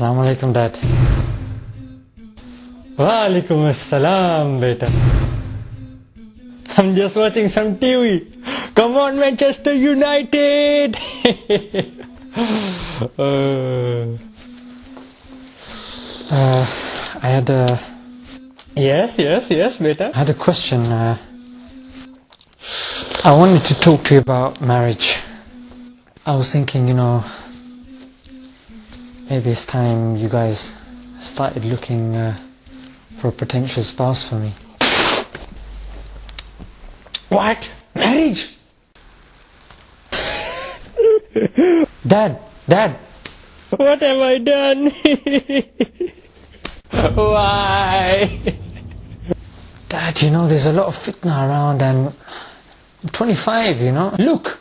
Alaikum, Dad. Assalam, beta. I'm just watching some TV. Come on, Manchester United! uh, uh, I had a. Yes, yes, yes, beta. I had a question. Uh, I wanted to talk to you about marriage. I was thinking, you know, maybe it's time you guys started looking uh, for a potential spouse for me. What? Marriage? Dad, Dad, what have I done? Why? Dad, you know, there's a lot of fitna around and 25, you know. Look,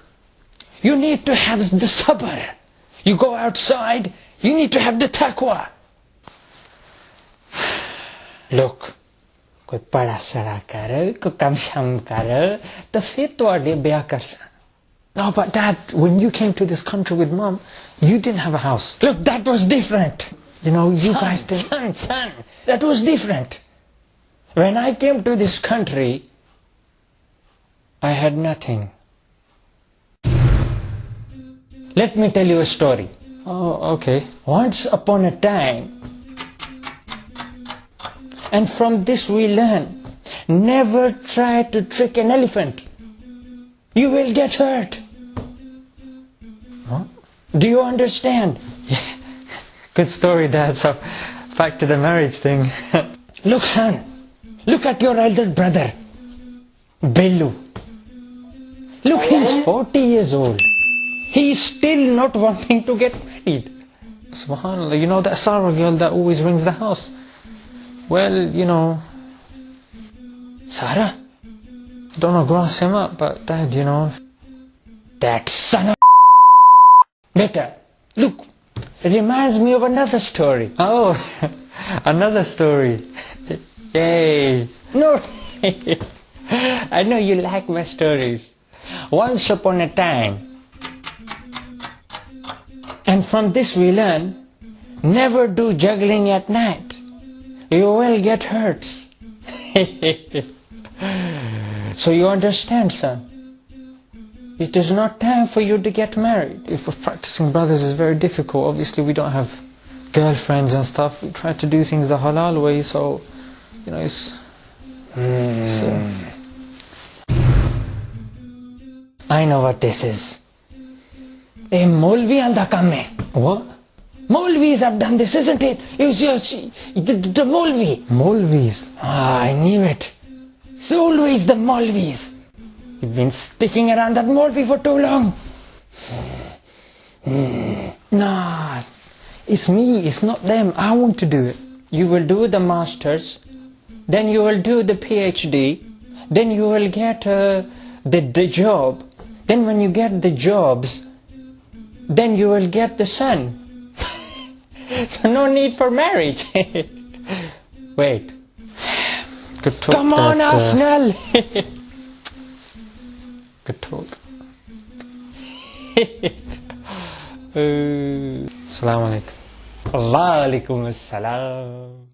you need to have the sabr. You go outside, you need to have the taqwa. Look, कोई पढ़ा सड़ा कर, कोई कम शम कर, the फिर तो आगे ब्याह कर सा. No, but dad, when you came to this country with mom, you didn't have a house. Look, that was different. You know, you son, guys did. Son, son, that was different. When I came to this country, I had nothing. Let me tell you a story. Oh, okay. Once upon a time, and from this we learn, never try to trick an elephant. You will get hurt. What? Do you understand? Yeah. Good story, Dad. So, back to the marriage thing. look, son. Look at your elder brother, Bellu. Look, he's 40 years old. He's still not wanting to get married. Subhanallah, you know that Sarah girl that always rings the house? Well, you know, Sarah? Don't know grass him up, but Dad, you know, that son of Beta, look, it reminds me of another story. Oh, another story. Yay. No, I know you like my stories. Once upon a time, and from this we learn, never do juggling at night. You will get hurt. so you understand, son? It is not time for you to get married. If we're practicing brothers is very difficult, obviously we don't have girlfriends and stuff. We try to do things the halal way, so, you know, it's... Mm. So. I know what this is. A Molvi anda kamme. What? Molvis have done this, isn't it? It's just the, the Molvi. Molvis? Ah, I knew it. It's always the Molvis. You've been sticking around that Molvi for too long. Nah, it's me, it's not them. I want to do it. You will do the masters, then you will do the PhD, then you will get uh, the, the job. Then when you get the jobs, then you will get the son. so no need for marriage. Wait. Good talk. Come on, that, Arsenal. Uh, good talk. uh, Assalamu alaikum. Wa alaikum assalam.